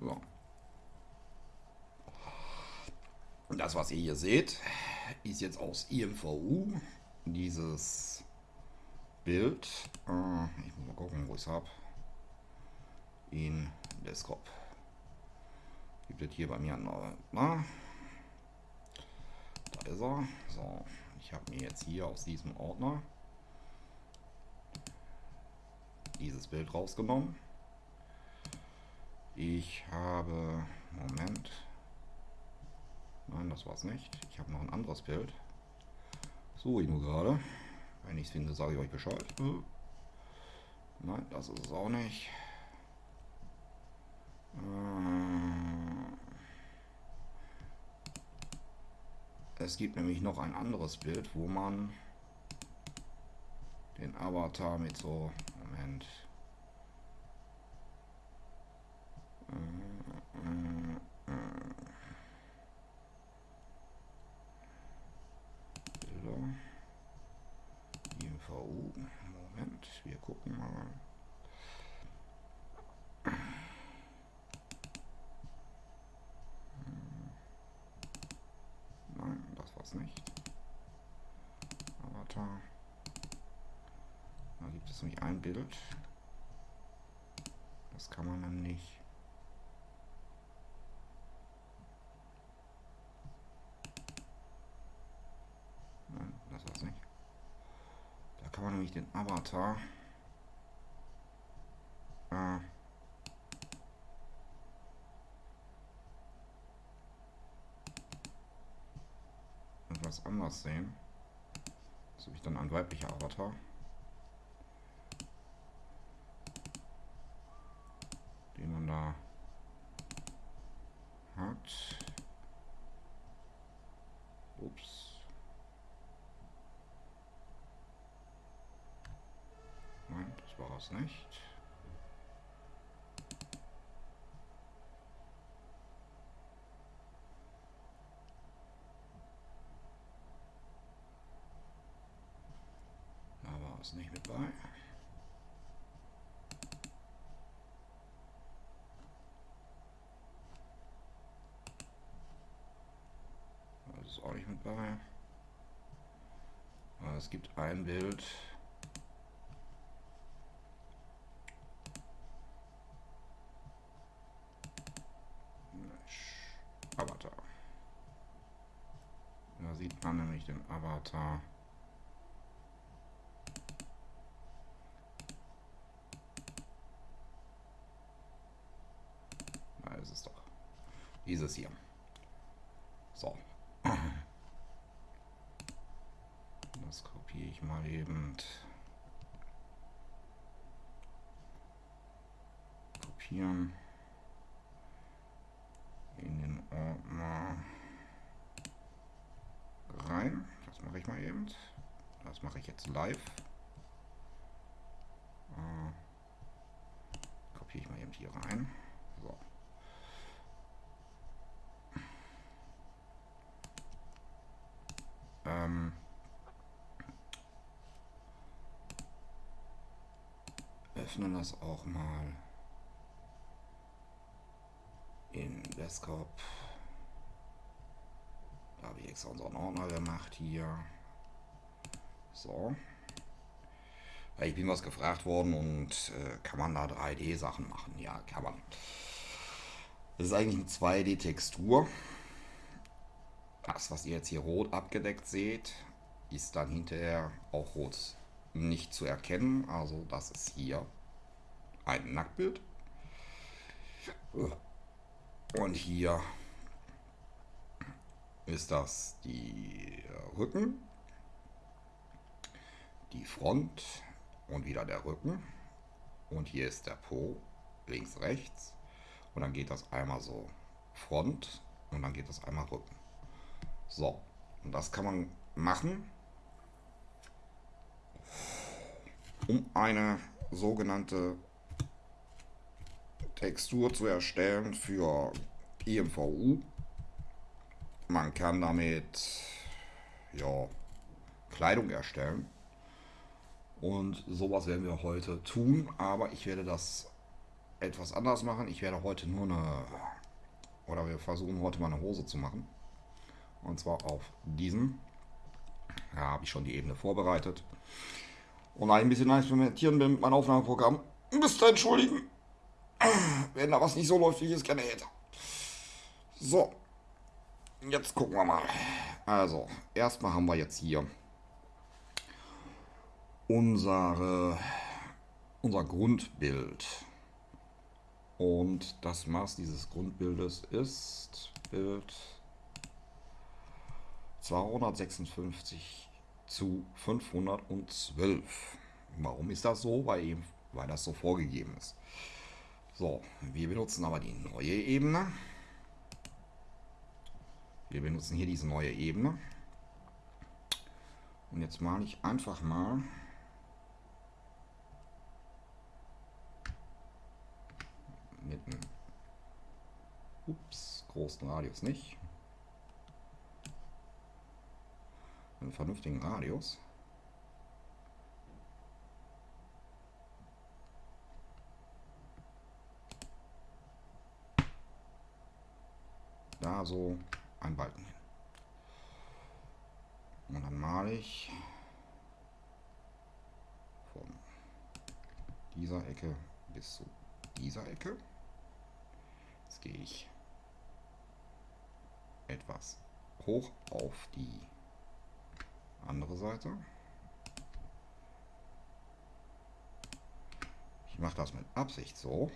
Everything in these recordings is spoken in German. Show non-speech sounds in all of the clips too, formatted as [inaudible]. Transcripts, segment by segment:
So. Das, was ihr hier seht, ist jetzt aus IMVU. Dieses Bild. Äh, ich muss mal gucken, wo ich es habe. In Desktop. Gibt es hier bei mir noch. Na? Da ist er. So, ich habe mir jetzt hier aus diesem Ordner dieses Bild rausgenommen. Ich habe, Moment, nein, das war es nicht. Ich habe noch ein anderes Bild. So, ich nur gerade. Wenn ich es finde, sage ich euch Bescheid. Nein, das ist es auch nicht. Äh, es gibt nämlich noch ein anderes Bild, wo man den Avatar mit so Moment. Bilder. IMVU. Moment, wir gucken mal. Nein, das war's nicht. Avatar. Da gibt es nämlich ein Bild. Das kann man dann nicht. Nein, das war's nicht. Nämlich den Avatar äh, etwas anders sehen. Das habe ich dann ein weiblicher Avatar. den man da hat. Ups. Nein, das war es nicht. Da war es nicht mit bei. ist auch nicht mit bei. Aber es gibt ein Bild. Avatar. Da sieht man nämlich den Avatar. Da ist es doch. Dieses hier. So. [clears throat] Das kopiere ich mal eben. Kopieren. In den Ordner rein. Das mache ich mal eben. Das mache ich jetzt live. Äh, kopiere ich mal eben hier rein. So. Ähm, öffnen das auch mal in Desktop. Da habe ich extra unseren Ordner gemacht hier. So. Ich bin was gefragt worden und äh, kann man da 3D-Sachen machen? Ja, kann man. Das ist eigentlich eine 2D-Textur. Das, was ihr jetzt hier rot abgedeckt seht, ist dann hinterher auch rot nicht zu erkennen. Also das ist hier ein Nacktbild. Und hier ist das die Rücken, die Front und wieder der Rücken. Und hier ist der Po, links, rechts. Und dann geht das einmal so Front und dann geht das einmal Rücken. So, und das kann man machen, um eine sogenannte Textur zu erstellen für IMVU. Man kann damit ja, Kleidung erstellen. Und sowas werden wir heute tun, aber ich werde das etwas anders machen. Ich werde heute nur eine, oder wir versuchen heute mal eine Hose zu machen. Und zwar auf diesem. Ja, habe ich schon die Ebene vorbereitet. Und ein bisschen experimentieren bin mit meinem Aufnahmeprogramm. Müsst ihr entschuldigen, wenn da was nicht so läuft, wie ich es gerne hätte. So, jetzt gucken wir mal. Also, erstmal haben wir jetzt hier unsere, unser Grundbild. Und das Maß dieses Grundbildes ist Bild 256 zu 512. Warum ist das so? Weil, eben, weil das so vorgegeben ist. So, wir benutzen aber die neue Ebene. Wir benutzen hier diese neue Ebene. Und jetzt male ich einfach mal mit einem ups, großen Radius nicht. Einen vernünftigen Radius. Da so ein Balken hin. Und dann male ich von dieser Ecke bis zu dieser Ecke. Jetzt gehe ich etwas hoch auf die andere Seite. Ich mache das mit Absicht so.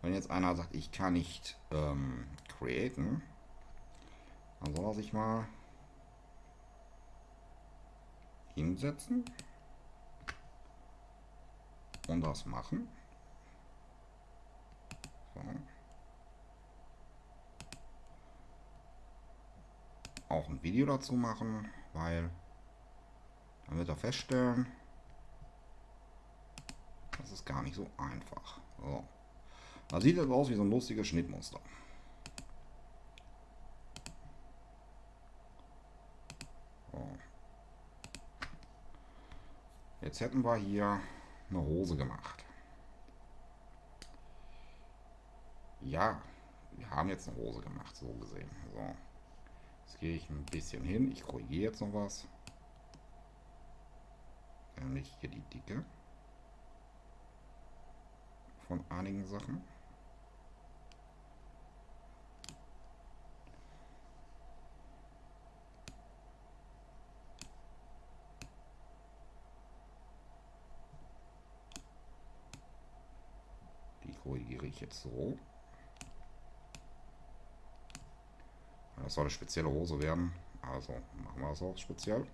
Wenn jetzt einer sagt, ich kann nicht ähm, createn, dann soll er sich mal hinsetzen und das machen. So. Auch ein Video dazu machen, weil dann wird er feststellen, das ist gar nicht so einfach. So. Da sieht es aus wie so ein lustiges Schnittmuster. Jetzt hätten wir hier eine Hose gemacht. Ja, wir haben jetzt eine Hose gemacht, so gesehen. So. Jetzt gehe ich ein bisschen hin. Ich korrigiere jetzt noch was. Nämlich hier die Dicke von einigen Sachen. Korrigiere ich jetzt so. Das soll eine spezielle Hose werden. Also machen wir das auch speziell.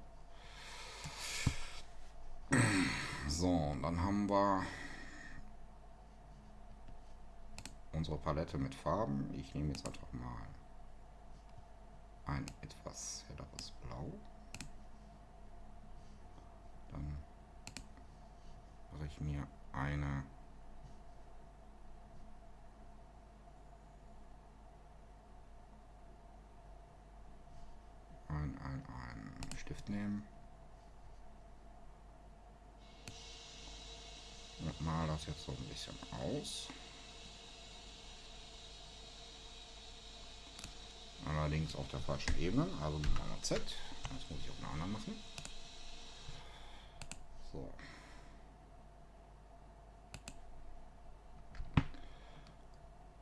So, und dann haben wir unsere Palette mit Farben. Ich nehme jetzt einfach mal ein etwas helleres Blau. Dann mache ich mir eine ein, ein, ein Stift nehmen. Und mal das jetzt so ein bisschen aus. Allerdings auf der falschen Ebene, also mit einer Z. Das muss ich einer anderen machen. So.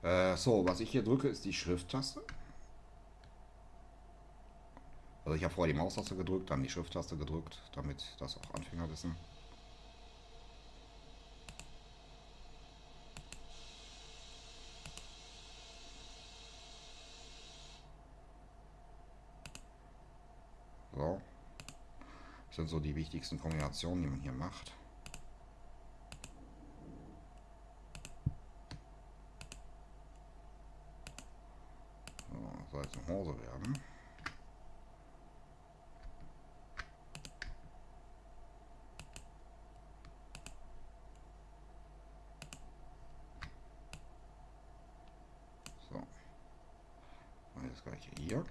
Äh, so, was ich hier drücke, ist die Schrifttaste. Also ich habe vorher die Maustaste gedrückt, dann die Shift-Taste gedrückt, damit das auch Anfänger wissen. So. Das sind so die wichtigsten Kombinationen, die man hier macht. So, eine Hose werden. Das gleiche hier.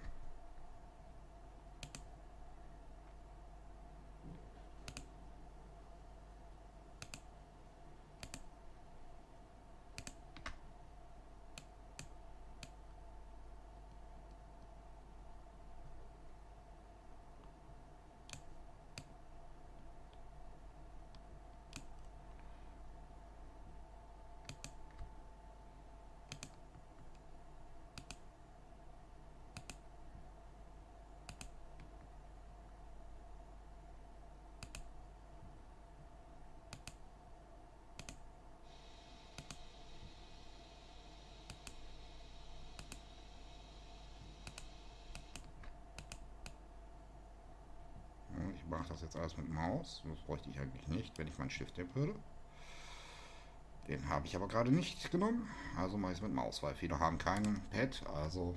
Das jetzt alles mit Maus. Das bräuchte ich eigentlich nicht, wenn ich meinen Stift nehmen würde. Den habe ich aber gerade nicht genommen. Also mache ich es mit Maus, weil viele haben keinen Pad. Also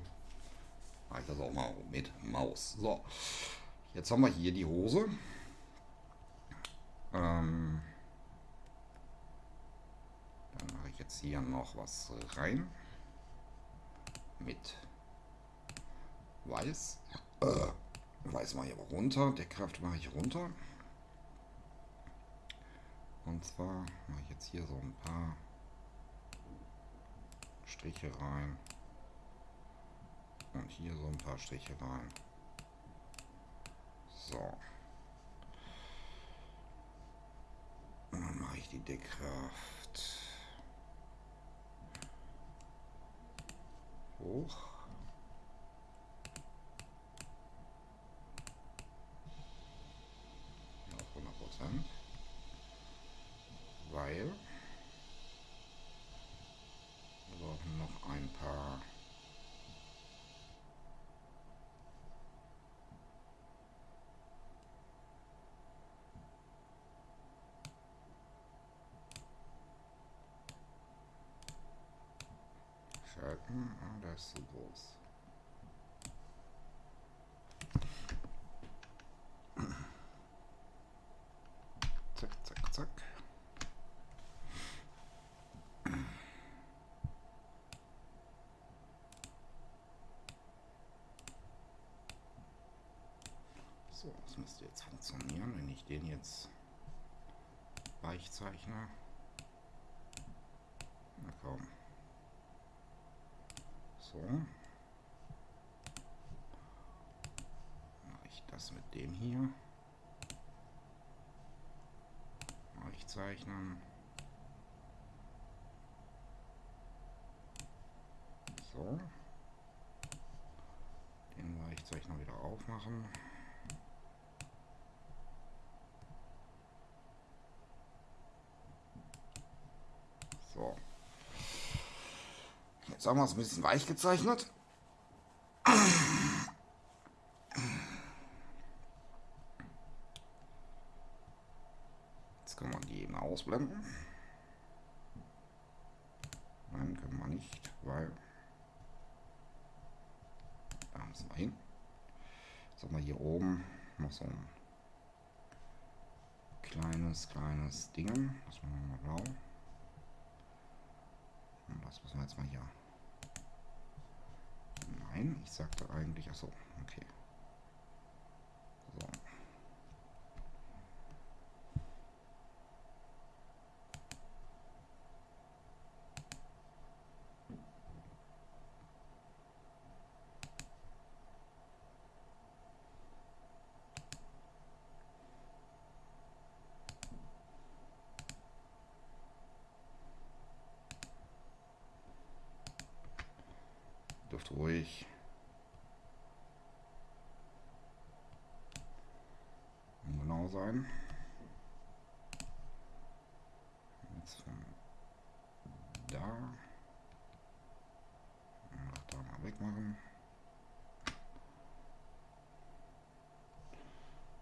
mache ich das auch mal mit Maus. So, jetzt haben wir hier die Hose. Ähm, dann mache ich jetzt hier noch was rein. Mit Weiß. Äh, Weiß mache ich aber runter. Deckkraft mache ich runter. Und zwar mache ich jetzt hier so ein paar Striche rein. Und hier so ein paar Striche rein. So. Und dann mache ich die Deckkraft hoch. Auf 100 Prozent. Weil wir brauchen noch ein paar Schalten. Ah, der ist zu groß. Zack, zack, zack. So, das müsste jetzt funktionieren, wenn ich den jetzt weich zeichne. Na komm. So. Mache ich das mit dem hier. Weich zeichnen. So. Den Weichzeichner wieder aufmachen. So. Haben wir es ein bisschen weich gezeichnet. Jetzt können wir die eben ausblenden. Nein, können wir nicht, weil da müssen wir hin. Jetzt haben wir hier oben noch so ein kleines, kleines Ding. Das machen wir mal blau. Und das müssen wir jetzt mal hier. Nein, ich sagte eigentlich. Achso, okay. 50. Um genau sein. Jetzt von da. Da mal wegmachen.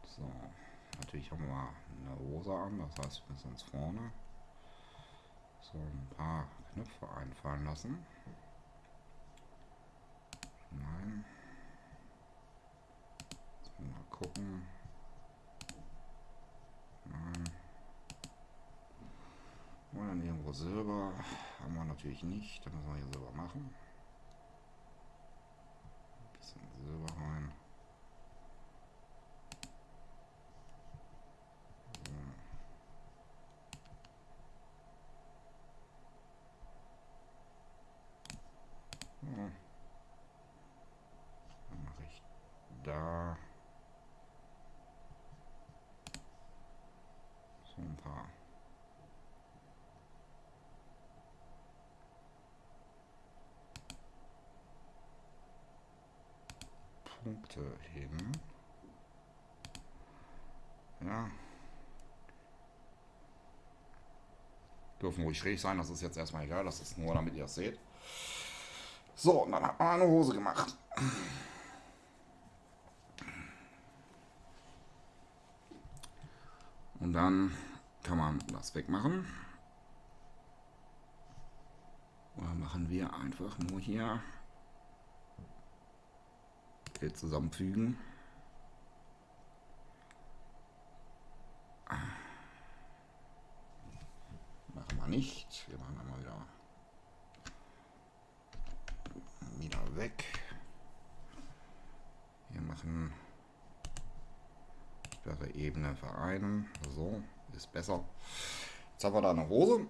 So, natürlich haben wir eine Hose an, das heißt, wir müssen uns vorne so ein paar Knöpfe einfallen lassen. Nein. Mal gucken. Nein. Und dann irgendwo Silber. Haben wir natürlich nicht. Da müssen wir hier Silber machen. Ein bisschen Silber rein. So. Ja. Dann mache ich da so ein paar Punkte hin. Ja. Dürfen ruhig schräg sein, das ist jetzt erstmal egal, das ist nur, damit ihr das seht. So, und dann hat man eine Hose gemacht. Und dann kann man das wegmachen. Oder machen wir einfach nur hier zusammenfügen. Machen wir nicht. Wir machen mal wieder wieder weg. Wir machen sperre Ebene vereinen. So, ist besser. Jetzt haben wir da eine Hose.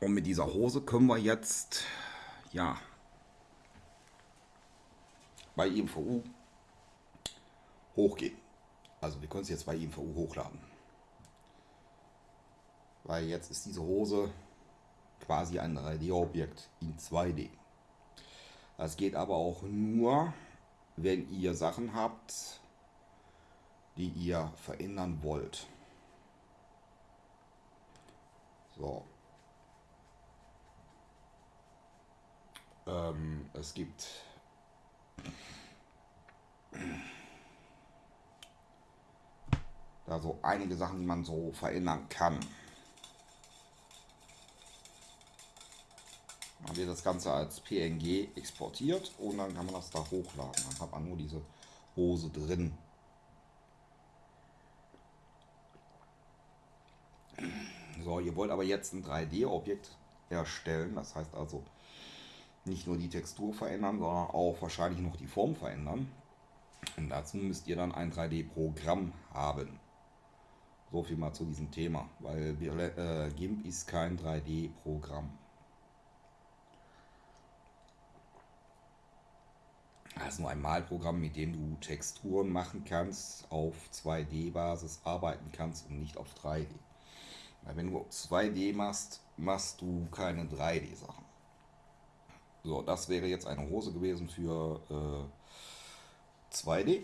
Und mit dieser Hose können wir jetzt, ja, bei IMVU hochgehen. Also wir können es jetzt bei IMVU hochladen. Weil jetzt ist diese Hose quasi ein 3D-Objekt in 2D. Das geht aber auch nur, wenn ihr Sachen habt, die ihr verändern wollt. So. Ähm, es gibt da so einige Sachen, die man so verändern kann. Dann wird das Ganze als PNG exportiert und dann kann man das da hochladen. Dann hat man nur diese Hose drin. So, ihr wollt aber jetzt ein 3D-Objekt erstellen. Das heißt also nicht nur die Textur verändern, sondern auch wahrscheinlich noch die Form verändern. Und dazu müsst ihr dann ein 3D-Programm haben. So viel mal zu diesem Thema, weil äh, GIMP ist kein 3D-Programm. Das ist nur ein Malprogramm, mit dem du Texturen machen kannst, auf 2D-Basis arbeiten kannst und nicht auf 3D. Weil wenn du 2D machst, machst du keine 3D-Sachen. So, das wäre jetzt eine Hose gewesen für äh, 2D.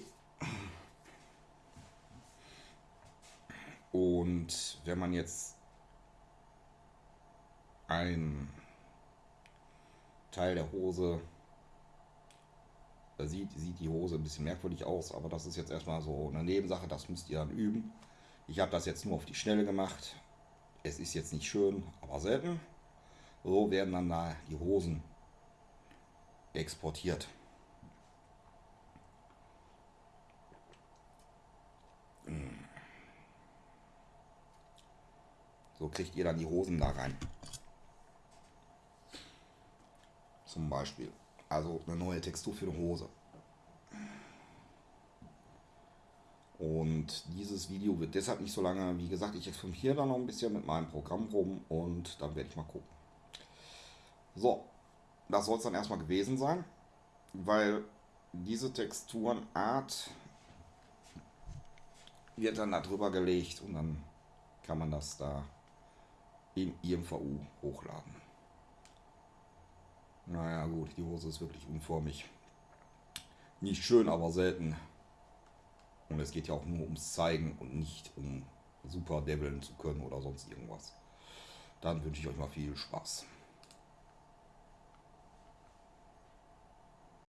Und wenn man jetzt ein Teil der Hose sieht, sieht die Hose ein bisschen merkwürdig aus, aber das ist jetzt erstmal so eine Nebensache, das müsst ihr dann üben. Ich habe das jetzt nur auf die Schnelle gemacht. Es ist jetzt nicht schön, aber selten. So werden dann da die Hosen exportiert. So kriegt ihr dann die Hosen da rein. Zum Beispiel. Also eine neue Textur für eine Hose. Und dieses Video wird deshalb nicht so lange, wie gesagt, ich experimentiere da noch ein bisschen mit meinem Programm rum und dann werde ich mal gucken. So, das soll es dann erstmal gewesen sein, weil diese Texturenart wird dann da drüber gelegt und dann kann man das da im IMVU hochladen. Naja gut, die Hose ist wirklich unformig. Nicht schön, aber selten. Und es geht ja auch nur ums Zeigen und nicht um super develn zu können oder sonst irgendwas. Dann wünsche ich euch mal viel Spaß.